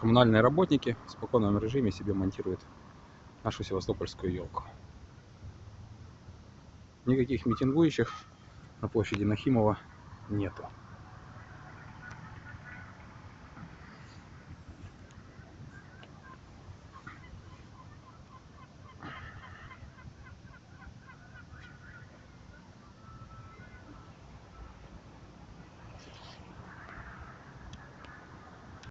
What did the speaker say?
коммунальные работники в спокойном режиме себе монтируют нашу севастопольскую елку. Никаких митингующих на площади Нахимова нету.